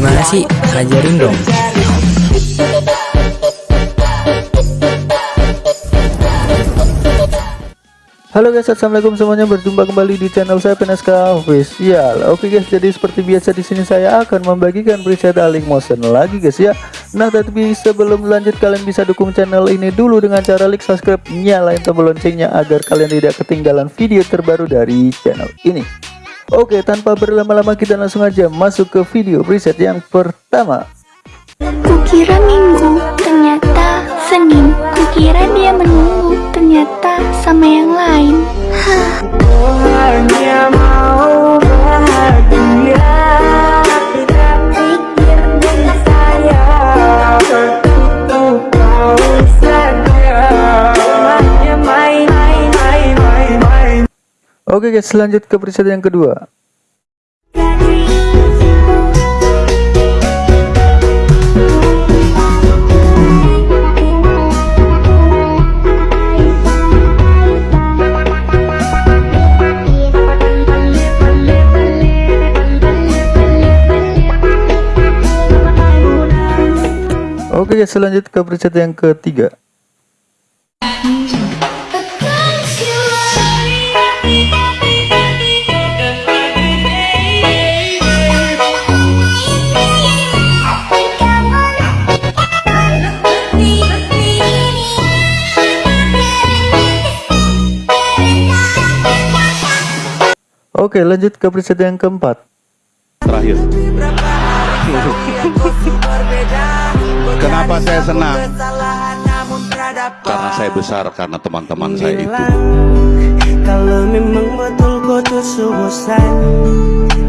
Gimana sih? Ajarin dong. Halo guys, assalamualaikum semuanya. Berjumpa kembali di channel saya PNSK Official. Oke guys, jadi seperti biasa di sini saya akan membagikan preset Alink Motion lagi guys ya. Nah, tapi sebelum lanjut kalian bisa dukung channel ini dulu dengan cara like, subscribe, nyalain tombol loncengnya agar kalian tidak ketinggalan video terbaru dari channel ini. Oke, tanpa berlama-lama kita langsung aja masuk ke video preset yang pertama. Kukira minggu, ternyata Senin Kukira dia menunggu, ternyata sama yang lain Hah. Oke guys, lanjut ke preset yang kedua. Oke guys, lanjut ke preset yang ketiga. Oke, lanjut ke preset yang keempat. terakhir. Kenapa saya senang? Karena saya besar, karena teman-teman saya itu. Kalau memang betul kau bosan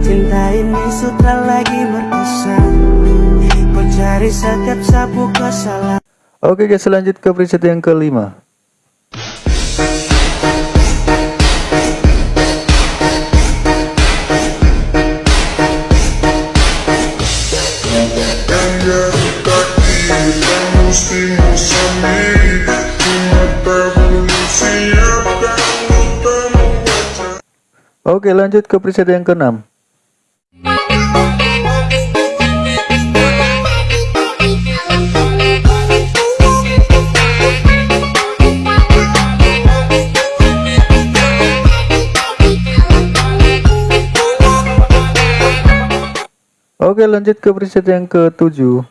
Cinta ini sudah lagi berkesan Kau cari setiap sapu kesalahan Oke guys, lanjut ke preset yang kelima. Oke, lanjut ke preset yang keenam. Oke, lanjut ke preset yang ketujuh.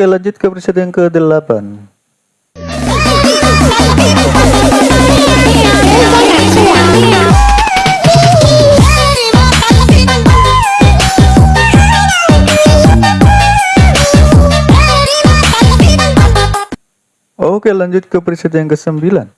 Oke, lanjut ke preset yang ke-8. Oke, lanjut ke preset yang ke-9.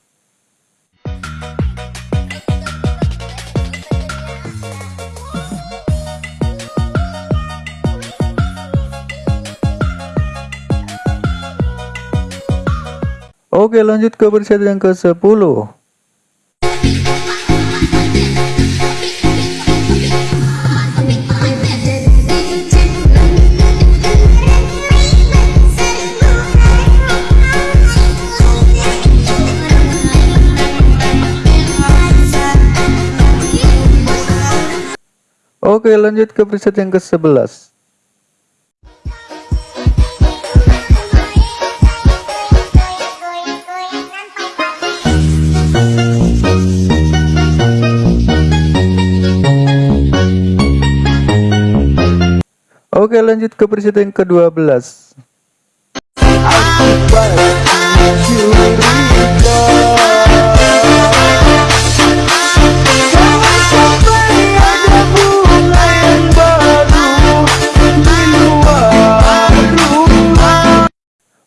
Oke, lanjut ke preset yang ke-10. Oke, lanjut ke preset yang ke-11. Oke, lanjut ke preset yang ke-12.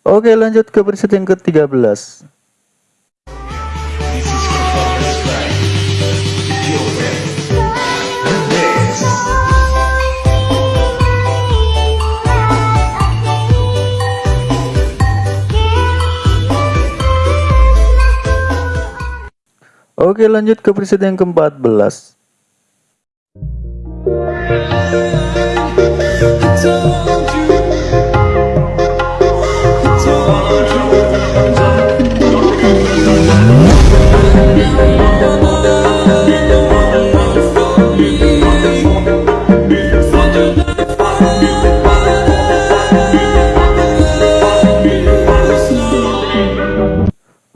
Oke, lanjut ke preset yang ke-13. Oke lanjut ke preset yang ke-14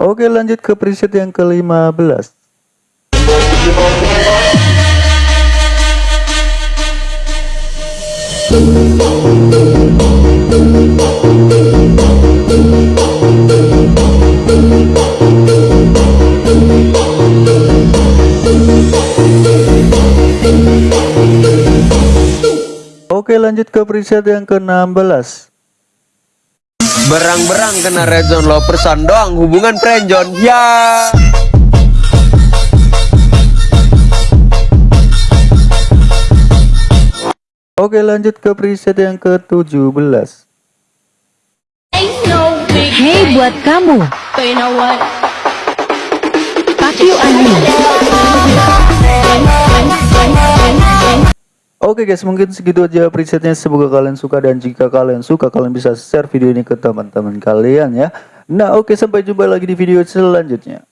Oke lanjut ke preset yang ke-15 Oke lanjut ke preset yang ke-16 Berang-berang kena red zone lo persan doang hubungan friendzone ya Oke lanjut ke preset yang ke-17 Hei buat kamu. Ani. Oke guys mungkin segitu aja presetnya. Semoga kalian suka dan jika kalian suka kalian bisa share video ini ke teman-teman kalian ya. Nah oke sampai jumpa lagi di video selanjutnya